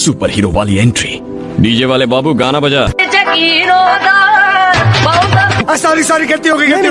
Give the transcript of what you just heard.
super hero वाली entry DJ वाले बाबू गाना बजा सॉरी सॉरी कहती हो गई होगी